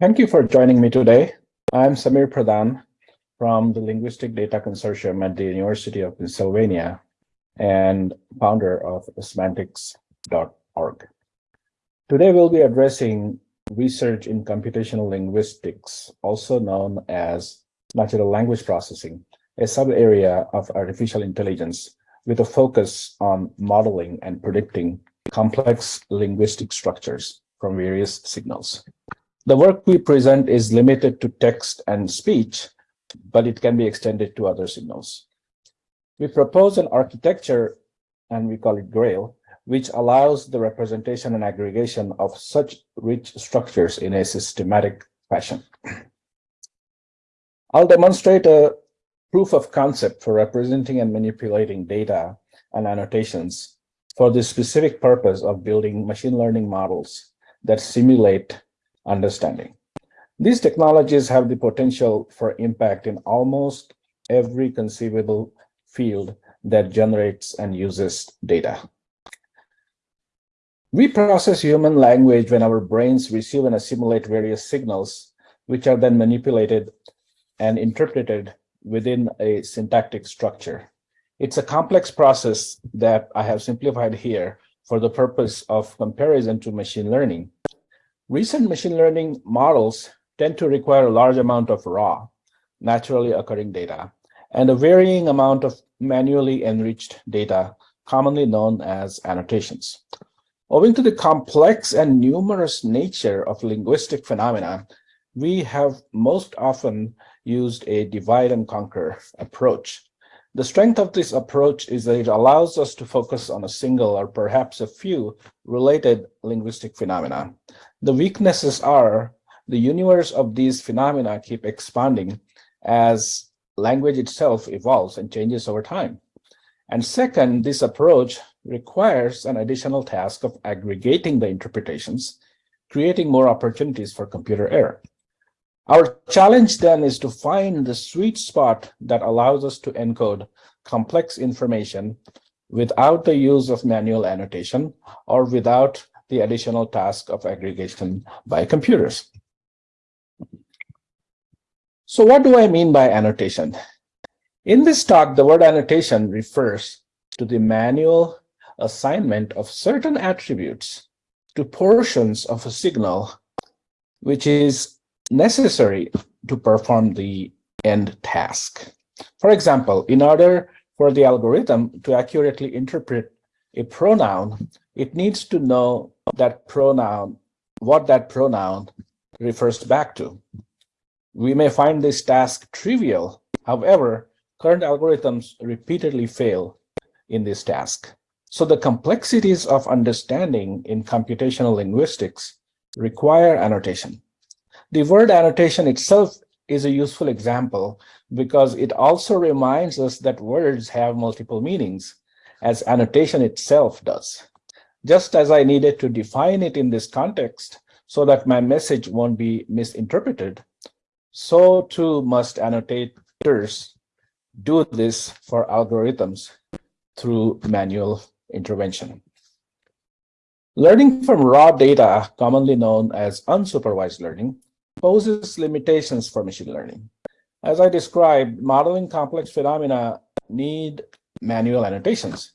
Thank you for joining me today. I'm Sameer Pradhan from the Linguistic Data Consortium at the University of Pennsylvania and founder of cemantix.org. Today we'll be addressing research in computational linguistics, also known as natural language processing, a sub-area of artificial intelligence with a focus on modeling and predicting complex linguistic structures from various signals. The work we present is limited to text and speech, but it can be extended to other signals. We propose an architecture, and we call it GRAIL, which allows the representation and aggregation of such rich structures in a systematic fashion. I'll demonstrate a proof of concept for representing and manipulating data and annotations for the specific purpose of building machine learning models that simulate understanding. These technologies have the potential for impact in almost every conceivable field that generates and uses data. We process human language when our brains receive and assimilate various signals, which are then manipulated and interpreted within a syntactic structure. It's a complex process that I have simplified here for the purpose of comparison to machine learning. Recent machine learning models tend to require a large amount of raw, naturally occurring data, and a varying amount of manually enriched data, commonly known as annotations. Owing to the complex and numerous nature of linguistic phenomena, we have most often used a divide and conquer approach. The strength of this approach is that it allows us to focus on a single or perhaps a few related linguistic phenomena. The weaknesses are the universe of these phenomena keep expanding as language itself evolves and changes over time. And second, this approach requires an additional task of aggregating the interpretations, creating more opportunities for computer error. Our challenge then is to find the sweet spot that allows us to encode complex information without the use of manual annotation or without the additional task of aggregation by computers. So what do I mean by annotation? In this talk, the word annotation refers to the manual assignment of certain attributes to portions of a signal, which is necessary to perform the end task. For example, in order for the algorithm to accurately interpret a pronoun, it needs to know that pronoun, what that pronoun refers back to. We may find this task trivial. However, current algorithms repeatedly fail in this task. So the complexities of understanding in computational linguistics require annotation. The word annotation itself is a useful example because it also reminds us that words have multiple meanings as annotation itself does. Just as I needed to define it in this context so that my message won't be misinterpreted, so too must annotators do this for algorithms through manual intervention. Learning from raw data, commonly known as unsupervised learning, poses limitations for machine learning. As I described, modeling complex phenomena need manual annotations.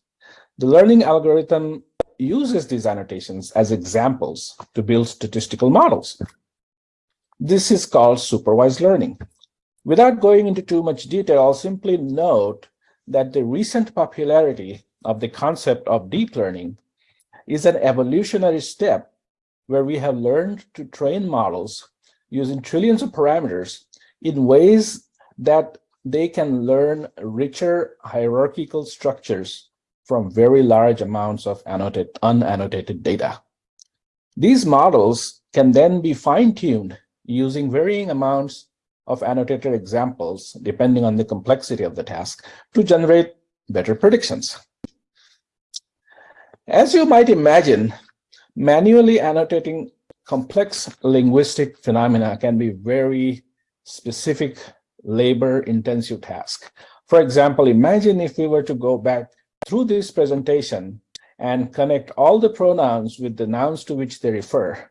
The learning algorithm uses these annotations as examples to build statistical models. This is called supervised learning. Without going into too much detail, I'll simply note that the recent popularity of the concept of deep learning is an evolutionary step where we have learned to train models using trillions of parameters in ways that they can learn richer hierarchical structures from very large amounts of annotated, unannotated data. These models can then be fine-tuned using varying amounts of annotated examples, depending on the complexity of the task, to generate better predictions. As you might imagine, manually annotating complex linguistic phenomena can be very specific labor-intensive task. For example, imagine if we were to go back through this presentation and connect all the pronouns with the nouns to which they refer,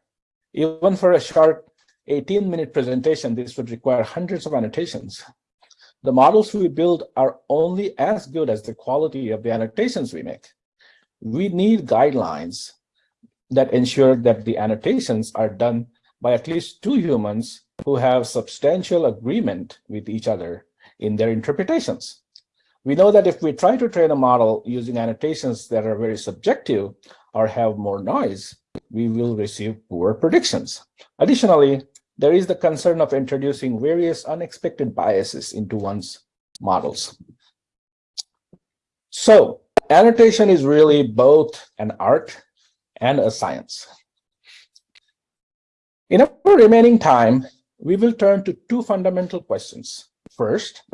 even for a short 18 minute presentation, this would require hundreds of annotations. The models we build are only as good as the quality of the annotations we make. We need guidelines that ensure that the annotations are done by at least two humans who have substantial agreement with each other in their interpretations. We know that if we try to train a model using annotations that are very subjective or have more noise, we will receive poor predictions. Additionally, there is the concern of introducing various unexpected biases into one's models. So annotation is really both an art and a science. In our remaining time, we will turn to two fundamental questions. First,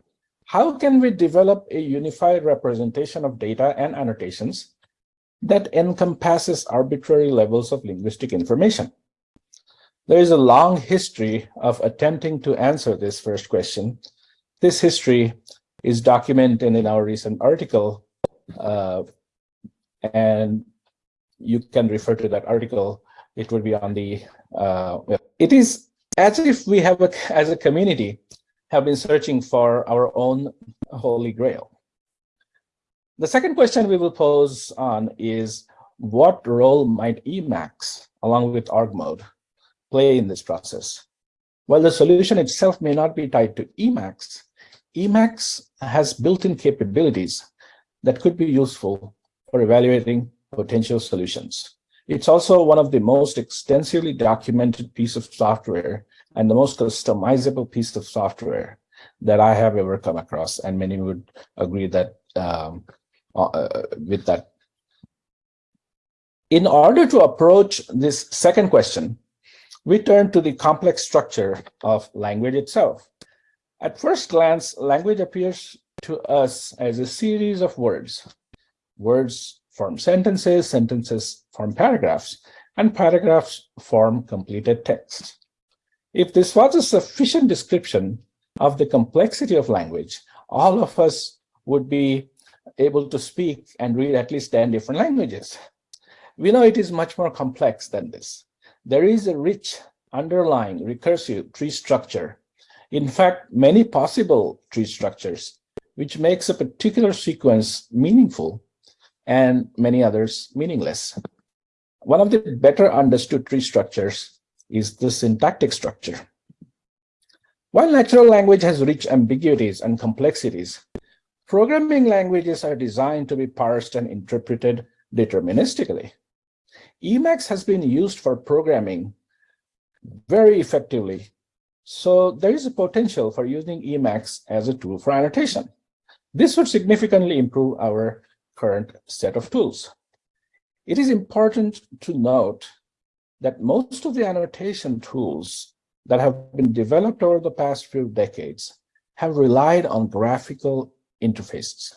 how can we develop a unified representation of data and annotations that encompasses arbitrary levels of linguistic information? There is a long history of attempting to answer this first question. This history is documented in our recent article, uh, and you can refer to that article. It will be on the, uh, it is as if we have, a, as a community, have been searching for our own holy grail. The second question we will pose on is, what role might Emacs, along with org mode, play in this process? While the solution itself may not be tied to Emacs, Emacs has built-in capabilities that could be useful for evaluating potential solutions. It's also one of the most extensively documented piece of software and the most customizable piece of software that I have ever come across. And many would agree that um, uh, with that. In order to approach this second question, we turn to the complex structure of language itself. At first glance, language appears to us as a series of words. Words form sentences, sentences form paragraphs, and paragraphs form completed text. If this was a sufficient description of the complexity of language, all of us would be able to speak and read at least 10 different languages. We know it is much more complex than this. There is a rich underlying recursive tree structure. In fact, many possible tree structures, which makes a particular sequence meaningful and many others meaningless. One of the better understood tree structures is the syntactic structure. While natural language has rich ambiguities and complexities, programming languages are designed to be parsed and interpreted deterministically. Emacs has been used for programming very effectively, so there is a potential for using Emacs as a tool for annotation. This would significantly improve our current set of tools. It is important to note that most of the annotation tools that have been developed over the past few decades have relied on graphical interfaces,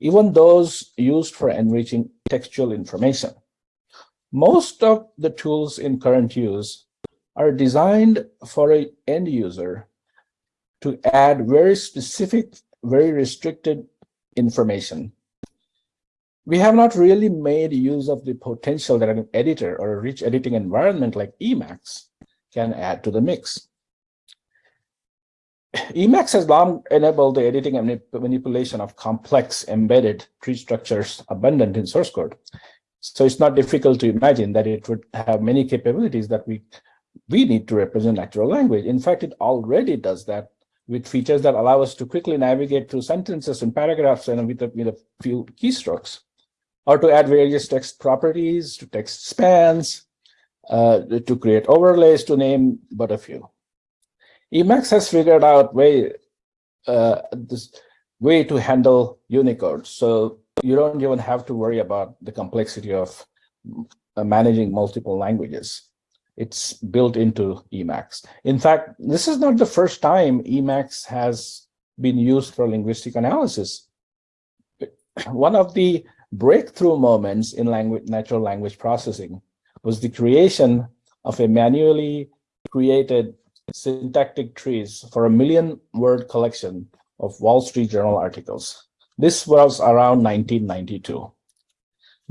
even those used for enriching textual information. Most of the tools in current use are designed for an end user to add very specific, very restricted information we have not really made use of the potential that an editor or a rich editing environment like Emacs can add to the mix. Emacs has long enabled the editing and manipulation of complex embedded tree structures abundant in source code. So it's not difficult to imagine that it would have many capabilities that we, we need to represent natural language. In fact, it already does that with features that allow us to quickly navigate through sentences and paragraphs and with a, with a few keystrokes or to add various text properties, to text spans, uh, to create overlays, to name but a few. Emacs has figured out way uh, this way to handle Unicode, so you don't even have to worry about the complexity of uh, managing multiple languages. It's built into Emacs. In fact, this is not the first time Emacs has been used for linguistic analysis. One of the breakthrough moments in language, natural language processing was the creation of a manually created syntactic trees for a million word collection of Wall Street Journal articles. This was around 1992,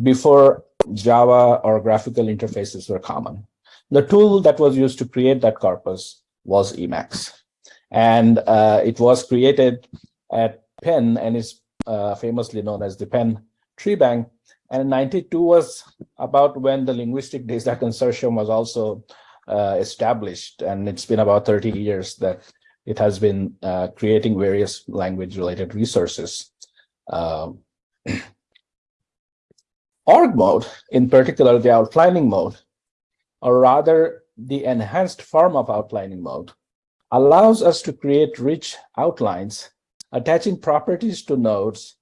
before Java or graphical interfaces were common. The tool that was used to create that corpus was Emacs. And uh, it was created at Penn and is uh, famously known as the Penn Tree Bank. And 92 was about when the Linguistic Data Consortium was also uh, established. And it's been about 30 years that it has been uh, creating various language related resources. Um, org mode, in particular the outlining mode, or rather the enhanced form of outlining mode, allows us to create rich outlines, attaching properties to nodes,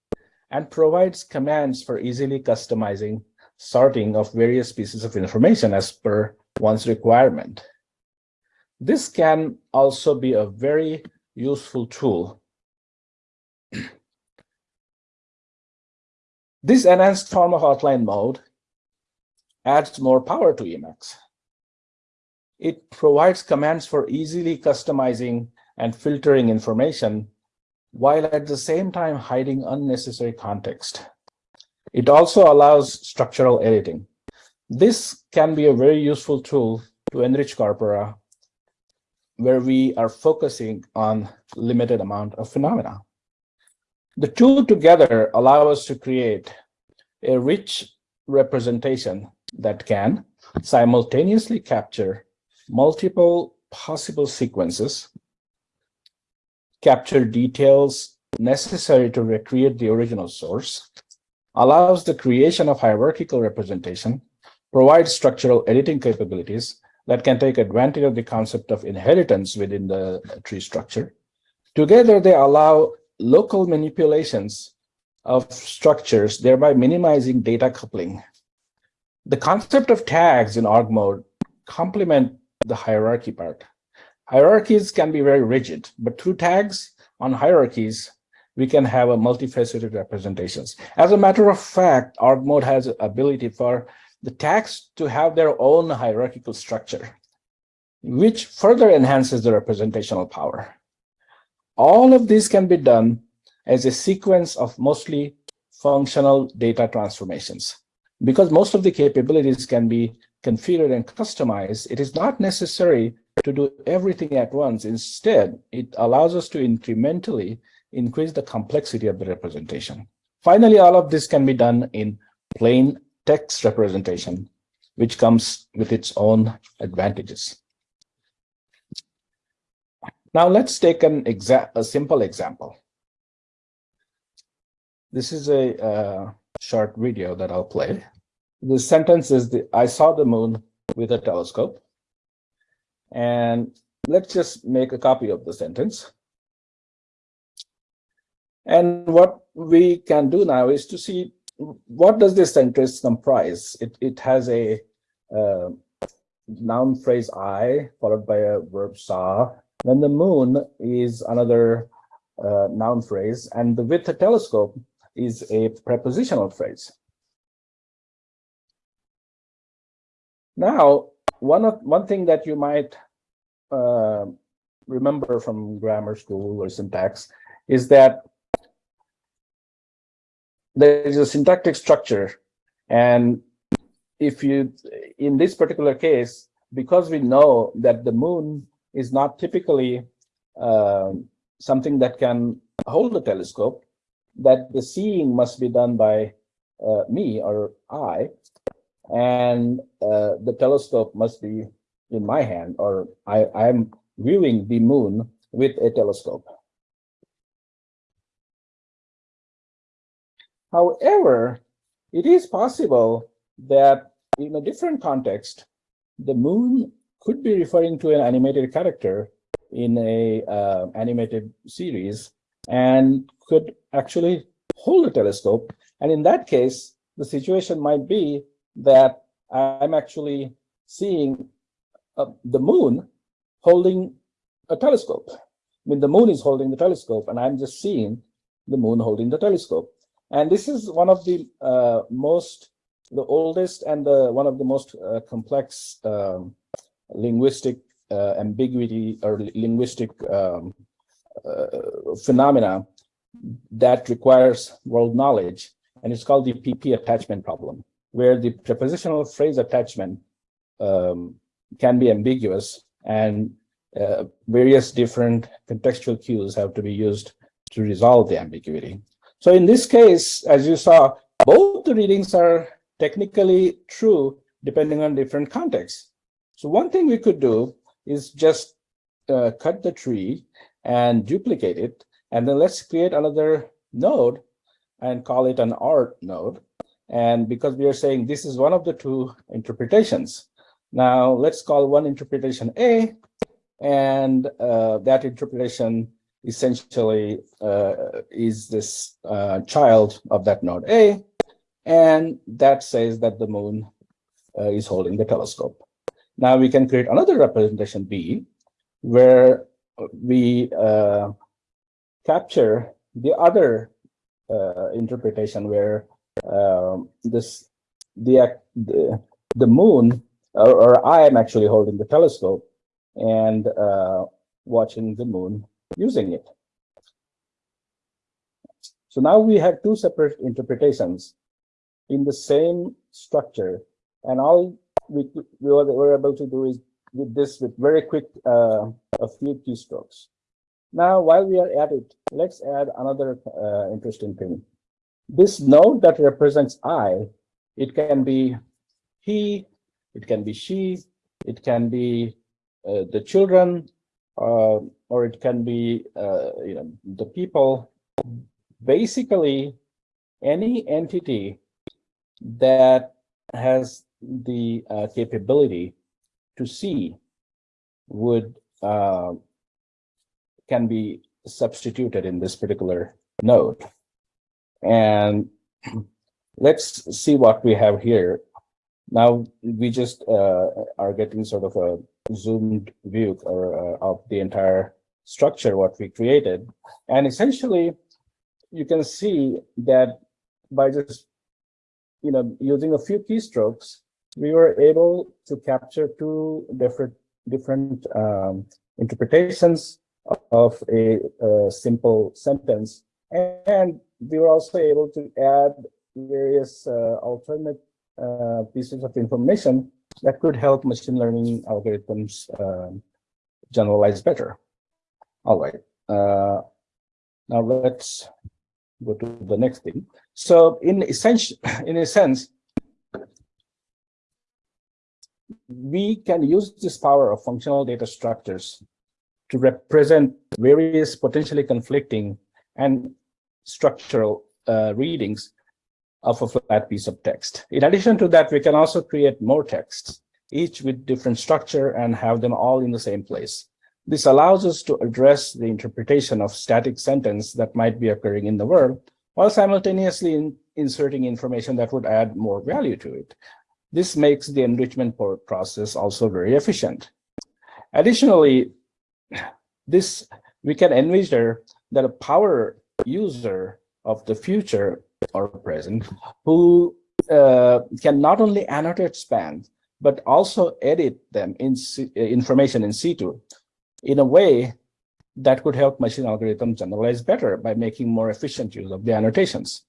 and provides commands for easily customizing sorting of various pieces of information as per one's requirement. This can also be a very useful tool. this enhanced form of outline mode adds more power to Emacs. It provides commands for easily customizing and filtering information while at the same time hiding unnecessary context. It also allows structural editing. This can be a very useful tool to enrich corpora where we are focusing on limited amount of phenomena. The two together allow us to create a rich representation that can simultaneously capture multiple possible sequences, capture details necessary to recreate the original source, allows the creation of hierarchical representation, provides structural editing capabilities, that can take advantage of the concept of inheritance within the tree structure. Together, they allow local manipulations of structures, thereby minimizing data coupling. The concept of tags in org mode complement the hierarchy part. Hierarchies can be very rigid, but through tags on hierarchies, we can have a multifaceted representations. As a matter of fact, org mode has ability for the tags to have their own hierarchical structure, which further enhances the representational power. All of this can be done as a sequence of mostly functional data transformations. Because most of the capabilities can be configured and customized, it is not necessary to do everything at once. Instead, it allows us to incrementally increase the complexity of the representation. Finally, all of this can be done in plain text representation, which comes with its own advantages. Now let's take an exa a simple example. This is a uh, short video that I'll play. The sentence is, the, I saw the moon with a telescope. And let's just make a copy of the sentence. And what we can do now is to see what does this sentence comprise? It, it has a uh, noun phrase I followed by a verb saw. Then the moon is another uh, noun phrase, and the with a telescope is a prepositional phrase. Now, one of one thing that you might uh, remember from grammar school or syntax is that there is a syntactic structure. And if you, in this particular case, because we know that the moon is not typically uh, something that can hold a telescope, that the seeing must be done by uh, me or I, and uh, the telescope must be in my hand, or I, I'm viewing the moon with a telescope. However, it is possible that in a different context, the moon could be referring to an animated character in a uh, animated series and could actually hold a telescope. And in that case, the situation might be that I'm actually seeing uh, the moon holding a telescope. I mean, the moon is holding the telescope and I'm just seeing the moon holding the telescope. And this is one of the uh, most, the oldest and the, one of the most uh, complex um, linguistic uh, ambiguity or linguistic um, uh, phenomena that requires world knowledge. And it's called the PP attachment problem, where the prepositional phrase attachment um, can be ambiguous and uh, various different contextual cues have to be used to resolve the ambiguity. So in this case, as you saw, both the readings are technically true depending on different contexts. So one thing we could do is just uh, cut the tree and duplicate it. And then let's create another node and call it an art node. And because we are saying this is one of the two interpretations. Now let's call one interpretation A, and uh, that interpretation essentially uh, is this uh, child of that node A, and that says that the moon uh, is holding the telescope. Now we can create another representation B, where we uh, capture the other uh, interpretation where um, this the, the the moon or, or, I am actually holding the telescope and uh, watching the moon using it. So now we have two separate interpretations in the same structure, and all we, we were able to do is with this with very quick uh, a few keystrokes. Now, while we are at it, let's add another uh, interesting thing. This node that represents I, it can be he, it can be she, it can be uh, the children, uh, or it can be uh, you know the people. Basically, any entity that has the uh, capability to see would uh, can be substituted in this particular node. And let's see what we have here. Now we just uh, are getting sort of a zoomed view or, uh, of the entire structure, what we created. And essentially, you can see that by just you know using a few keystrokes, we were able to capture two different different um, interpretations of a, a, simple sentence. And we were also able to add various uh, alternate uh, pieces of information that could help machine learning algorithms uh, generalize better. All right. Uh, now let's go to the next thing. So in essential, in a sense, we can use this power of functional data structures to represent various potentially conflicting and structural uh, readings of a flat piece of text. In addition to that, we can also create more texts, each with different structure and have them all in the same place. This allows us to address the interpretation of static sentence that might be occurring in the world, while simultaneously in inserting information that would add more value to it. This makes the enrichment process also very efficient. Additionally, this we can envision that a power user of the future or present who uh, can not only annotate spans, but also edit them in C information in situ in a way that could help machine algorithms generalize better by making more efficient use of the annotations.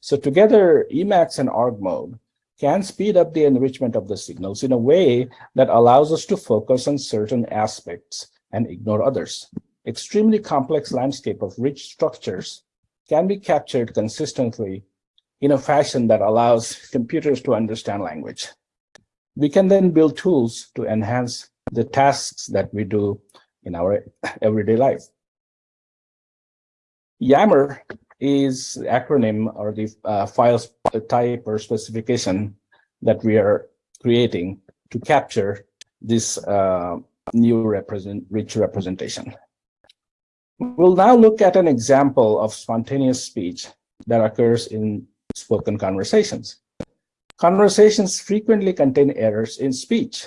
So together, Emacs and org mode can speed up the enrichment of the signals in a way that allows us to focus on certain aspects and ignore others. Extremely complex landscape of rich structures can be captured consistently in a fashion that allows computers to understand language. We can then build tools to enhance the tasks that we do in our everyday life. YAML is the acronym or the uh, file type or specification that we are creating to capture this uh, new represent rich representation. We'll now look at an example of spontaneous speech that occurs in spoken conversations. Conversations frequently contain errors in speech,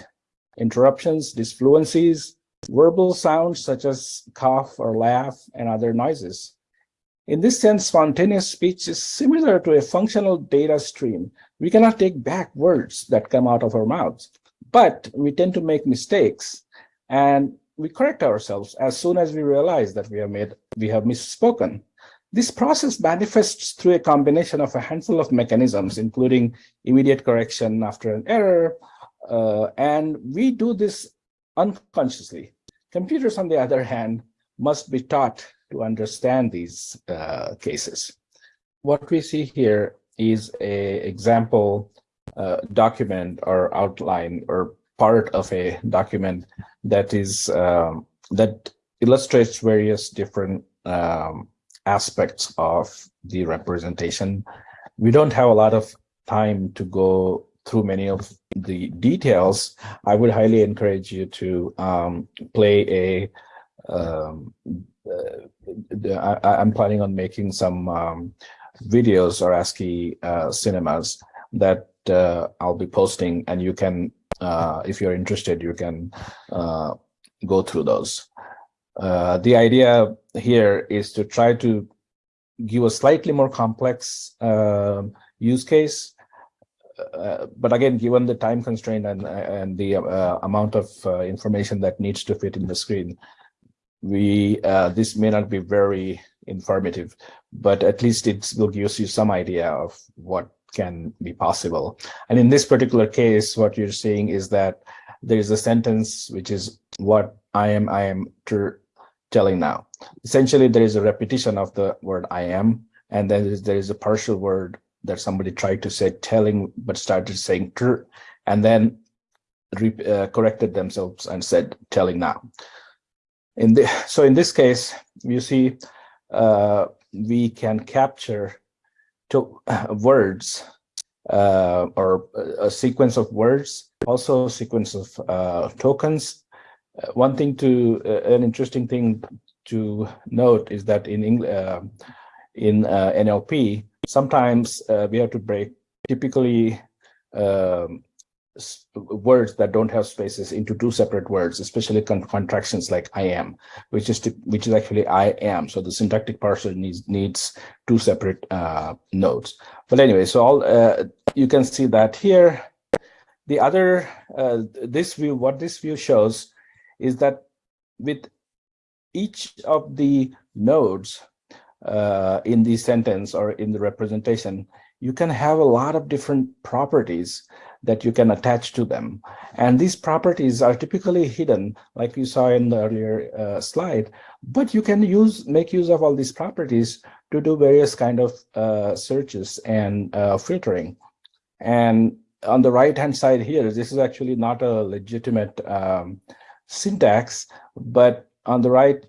interruptions, disfluencies, verbal sounds such as cough or laugh, and other noises. In this sense, spontaneous speech is similar to a functional data stream. We cannot take back words that come out of our mouths, but we tend to make mistakes and we correct ourselves as soon as we realize that we have made we have misspoken. This process manifests through a combination of a handful of mechanisms, including immediate correction after an error, Uh, and we do this unconsciously. Computers, on the other hand, must be taught to understand these uh, cases. What we see here is a example uh, document or outline or part of a document that is um, that illustrates various different um, aspects of the representation. We don't have a lot of time to go through many of the details. I would highly encourage you to um, play a um, uh, am planning on making some um, videos or ASCII uh, cinemas that uh, I'll be posting and you can, uh, if you're interested, you can uh, go through those. Uh, the idea here is to try to give a slightly more complex um, use case uh, but again, given the time constraint and and the uh, amount of information that needs to fit in the screen, we this may not be very informative, but at least it will give you some idea of what can be possible. And in this particular case, what you're seeing is that there is a sentence which is what I am, I am telling now. Essentially, there is a repetition of the word I am, and then there is, a partial word that somebody tried to say telling, but started saying tr, and then uh, corrected themselves and said telling now. In the, so in this case, you see, uh, we can capture to, uh, words uh, or a sequence of words, also a sequence of uh, tokens. Uh, one thing to, an interesting thing to note is that in, in NLP, sometimes uh, we have to break typically um, words that don't have spaces into two separate words, especially con contractions like I am, which is to, which is actually I am. So the syntactic parser needs needs two separate uh, nodes. But anyway, so all uh, you can see that here. The other uh, this view, what this view shows, is that with each of the nodes, uh, in the sentence or in the representation, you can have a lot of different properties that you can attach to them. And these properties are typically hidden, like you saw in the earlier uh, slide, but you can use make use of all these properties to do various kind of uh, searches and uh, filtering. And on the right-hand side here, this is actually not a legitimate um, syntax, but on the right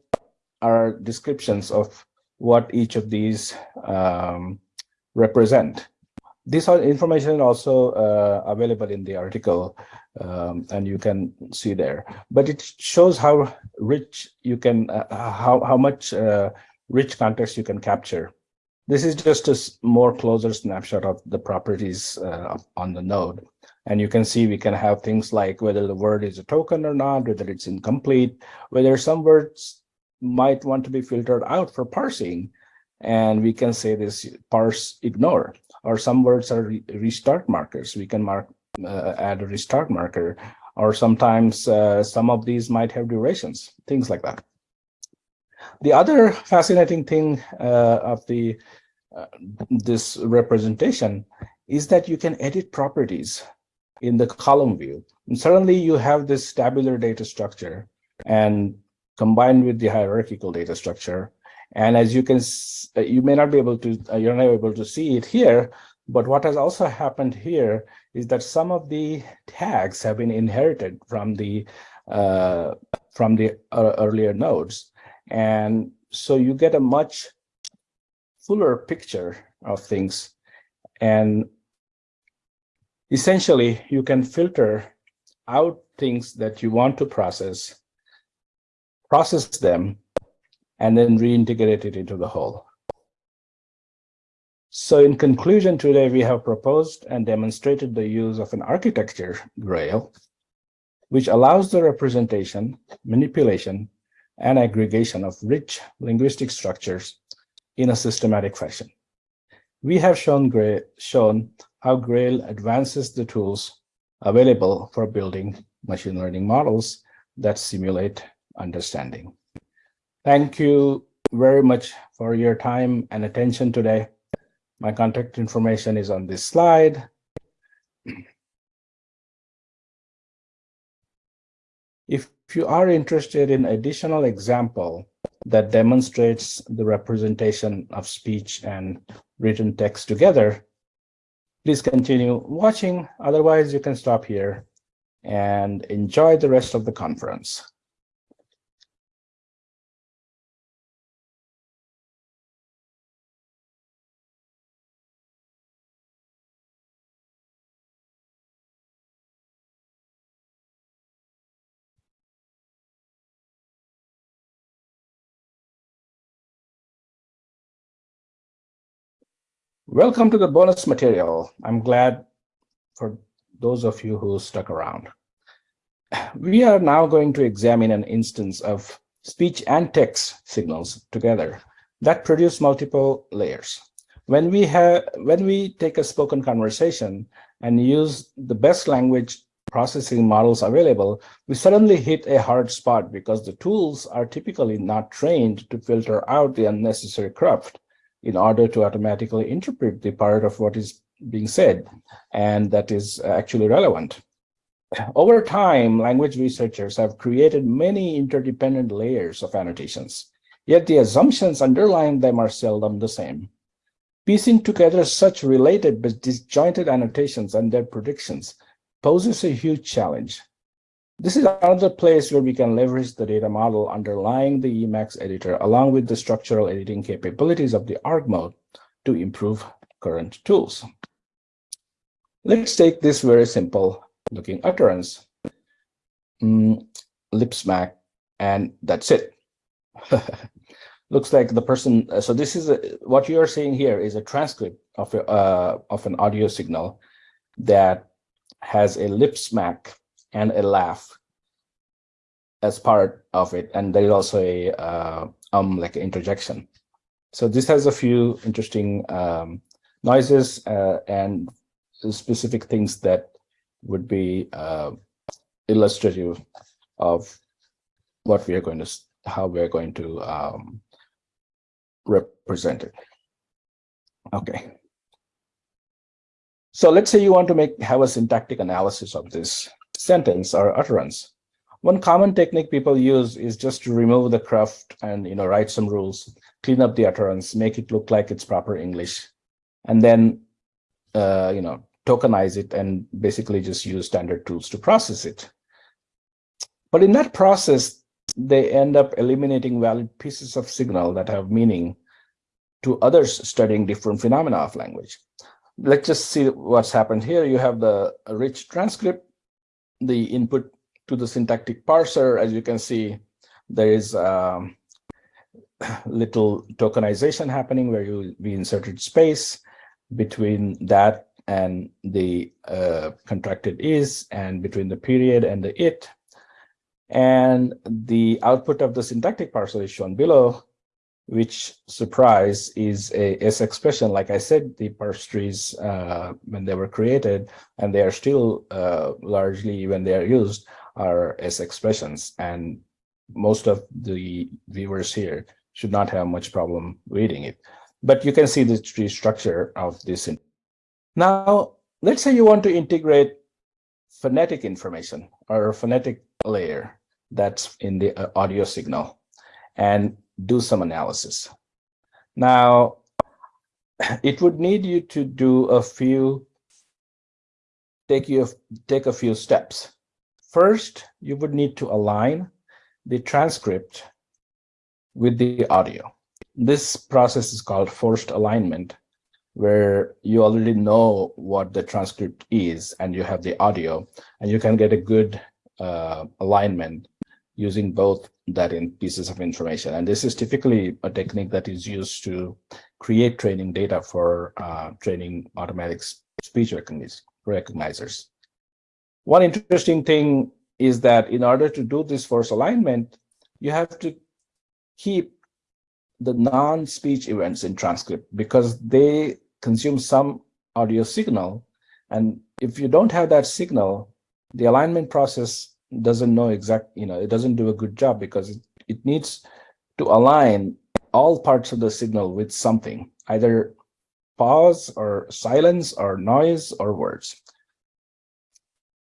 are descriptions of what each of these um, represent. This information is also uh, available in the article, um, and you can see there. But it shows how rich you can, uh, how how much uh, rich context you can capture. This is just a more closer snapshot of the properties uh, on the node. And you can see we can have things like whether the word is a token or not, whether it's incomplete, whether some words might want to be filtered out for parsing. And we can say this parse ignore, or some words are re restart markers. We can mark uh, add a restart marker, or sometimes uh, some of these might have durations, things like that. The other fascinating thing uh, of the uh, this representation is that you can edit properties in the column view. And suddenly you have this tabular data structure and combined with the hierarchical data structure. And as you can, uh, you may not be able to, uh, you're not able to see it here, but what has also happened here is that some of the tags have been inherited from the uh, from the uh, earlier nodes. And so you get a much fuller picture of things. And essentially, you can filter out things that you want to process process them, and then reintegrate it into the whole. So in conclusion, today we have proposed and demonstrated the use of an architecture Grail, which allows the representation, manipulation, and aggregation of rich linguistic structures in a systematic fashion. We have shown, shown how Grail advances the tools available for building machine learning models that simulate understanding. Thank you very much for your time and attention today. My contact information is on this slide. If you are interested in additional example that demonstrates the representation of speech and written text together, please continue watching. Otherwise, you can stop here and enjoy the rest of the conference. Welcome to the bonus material. I'm glad for those of you who stuck around. We are now going to examine an instance of speech and text signals together that produce multiple layers. When we have when we take a spoken conversation and use the best language processing models available, we suddenly hit a hard spot because the tools are typically not trained to filter out the unnecessary cruft in order to automatically interpret the part of what is being said and that is actually relevant. Over time, language researchers have created many interdependent layers of annotations, yet the assumptions underlying them are seldom the same. Piecing together such related but disjointed annotations and their predictions poses a huge challenge. This is another place where we can leverage the data model underlying the Emacs editor along with the structural editing capabilities of the org mode to improve current tools. Let's take this very simple looking utterance, mm, lip smack, and that's it. Looks like the person, uh, so this is a, what you are seeing here is a transcript of, a, uh, of an audio signal that has a lip smack and a laugh as part of it. And there is also a uh, um like an interjection. So this has a few interesting um, noises uh, and specific things that would be uh, illustrative of what we are going to, how we're going to um, represent it. Okay. So let's say you want to make have a syntactic analysis of this sentence or utterance. One common technique people use is just to remove the cruft and you know write some rules, clean up the utterance, make it look like it's proper English, and then uh, you know tokenize it and basically just use standard tools to process it. But in that process, they end up eliminating valid pieces of signal that have meaning to others studying different phenomena of language. Let's just see what's happened here. You have the rich transcript the input to the syntactic parser, as you can see, there is um, little tokenization happening where you we inserted space between that and the uh, contracted is and between the period and the it. And the output of the syntactic parser is shown below which surprise is a S expression. Like I said, the parse trees, uh, when they were created, and they are still uh, largely, when they are used, are S expressions. And most of the viewers here should not have much problem reading it. But you can see the tree structure of this. Now, let's say you want to integrate phonetic information or a phonetic layer that's in the uh, audio signal. And do some analysis. Now, it would need you to do a few, take you take a few steps. First, you would need to align the transcript with the audio. This process is called forced alignment, where you already know what the transcript is and you have the audio, and you can get a good uh, alignment using both that in pieces of information. And this is typically a technique that is used to create training data for uh, training automatic speech recognizers. One interesting thing is that in order to do this force alignment, you have to keep the non-speech events in transcript because they consume some audio signal. And if you don't have that signal, the alignment process doesn't know exact, you know, it doesn't do a good job because it, it needs to align all parts of the signal with something, either pause or silence or noise or words.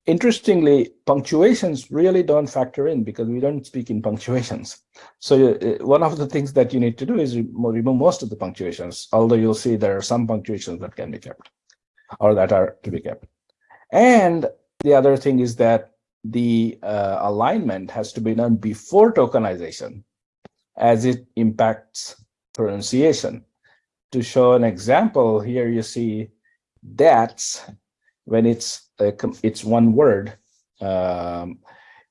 interestingly, punctuations really don't factor in because we don't speak in punctuations. So uh, one of the things that you need to do is remove most of the punctuations, although you'll see there are some punctuations that can be kept or that are to be kept. And the other thing is that the uh, alignment has to be done before tokenization as it impacts pronunciation. To show an example, here you see that's when it's a, it's one word, um,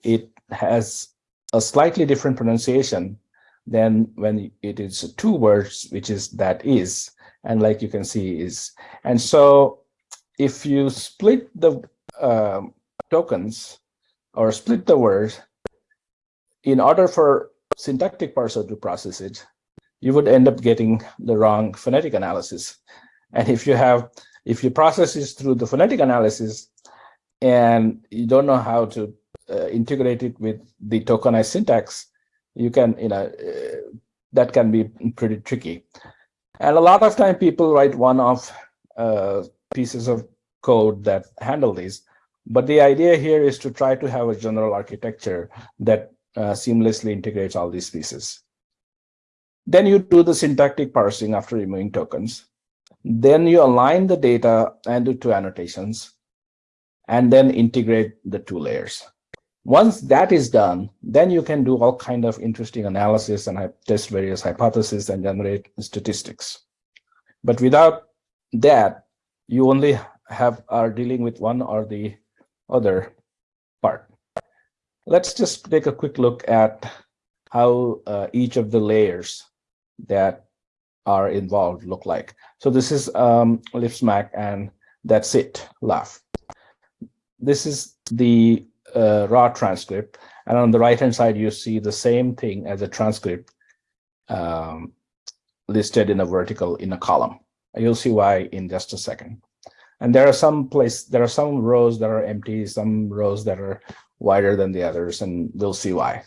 it has a slightly different pronunciation than when it is two words, which is that is, and like you can see is. And so if you split the uh, tokens or split the word, in order for syntactic parser to process it, you would end up getting the wrong phonetic analysis. And if you have, if you process this through the phonetic analysis and you don't know how to uh, integrate it with the tokenized syntax, you can, you know, uh, that can be pretty tricky. And a lot of time people write one-off uh, pieces of code that handle these. But the idea here is to try to have a general architecture that uh, seamlessly integrates all these pieces. Then you do the syntactic parsing after removing tokens. Then you align the data and do two annotations, and then integrate the two layers. Once that is done, then you can do all kind of interesting analysis and test various hypotheses and generate statistics. But without that, you only have are dealing with one or the other part. Let's just take a quick look at how uh, each of the layers that are involved look like. So this is um, lip smack and that's it, laugh. This is the uh, raw transcript. And on the right-hand side, you see the same thing as a transcript um, listed in a vertical in a column. You'll see why in just a second. And there are some place, there are some rows that are empty, some rows that are wider than the others, and we'll see why.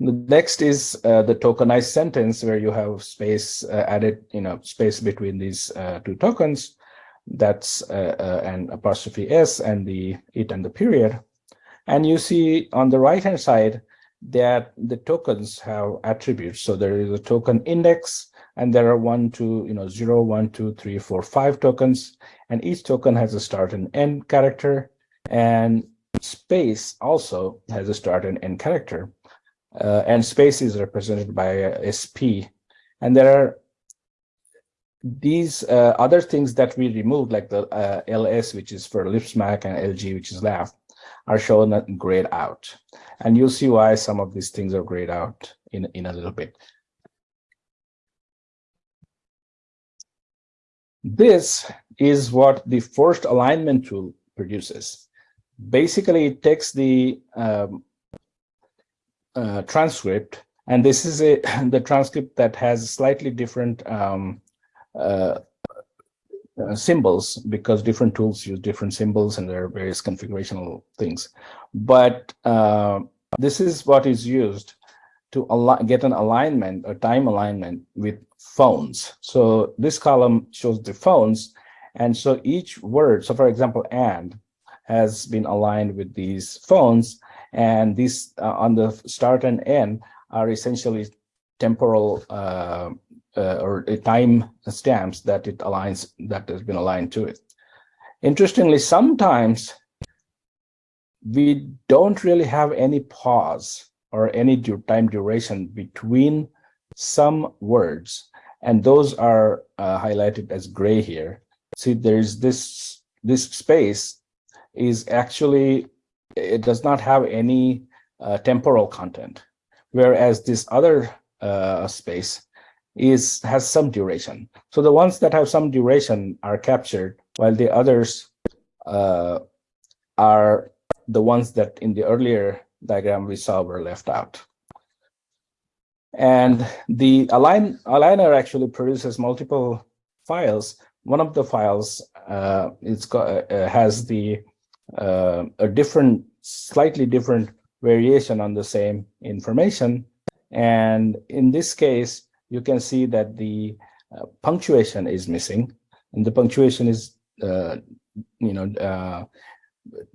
The next is uh, the tokenized sentence where you have space uh, added, you know, space between these uh, two tokens. That's uh, uh, an apostrophe S and the it and the period. And you see on the right hand side that the tokens have attributes. So there is a token index and there are one, two, you know, zero, one, two, three, four, five tokens, and each token has a start and end character, and space also has a start and end character, uh, and space is represented by SP, and there are these uh, other things that we removed, like the uh, LS, which is for lip smack, and LG, which is laugh, are shown grayed out. And you'll see why some of these things are grayed out in, in a little bit. This is what the forced alignment tool produces. Basically, it takes the um, uh, transcript, and this is a the transcript that has slightly different um, uh, uh, symbols because different tools use different symbols and there are various configurational things. But uh, this is what is used to get an alignment, a time alignment with phones. So this column shows the phones. And so each word, so for example, and has been aligned with these phones. And these uh, on the start and end are essentially temporal uh, uh, or time stamps that it aligns, that has been aligned to it. Interestingly, sometimes we don't really have any pause or any time duration between some words and those are uh, highlighted as gray here. See, there's this, this space is actually, it does not have any uh, temporal content, whereas this other uh, space is has some duration. So the ones that have some duration are captured, while the others uh, are the ones that in the earlier diagram we saw were left out. And the align, aligner actually produces multiple files. One of the files uh, got, uh, has the uh, a different, slightly different variation on the same information. And in this case, you can see that the uh, punctuation is missing, and the punctuation is, uh, you know, uh,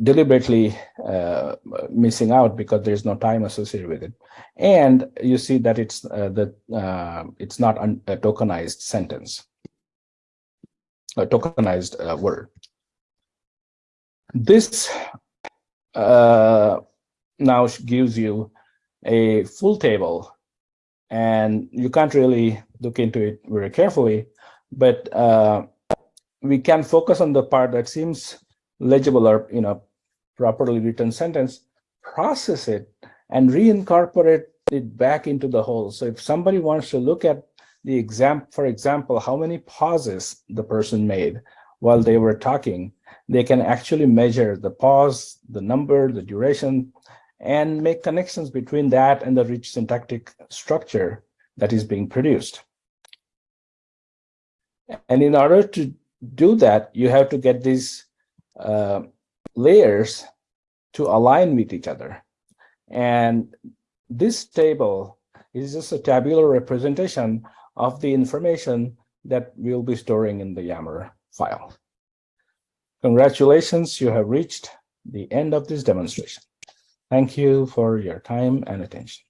deliberately uh, missing out because there's no time associated with it. And you see that it's uh, the uh, it's not a tokenized sentence, a tokenized uh, word. This uh, now gives you a full table, and you can't really look into it very carefully, but uh, we can focus on the part that seems legible or you know properly written sentence, process it and reincorporate it back into the whole. So if somebody wants to look at the exam, for example, how many pauses the person made while they were talking, they can actually measure the pause, the number, the duration, and make connections between that and the rich syntactic structure that is being produced. And in order to do that, you have to get these uh, layers to align with each other. And this table is just a tabular representation of the information that we'll be storing in the YAML file. Congratulations, you have reached the end of this demonstration. Thank you for your time and attention.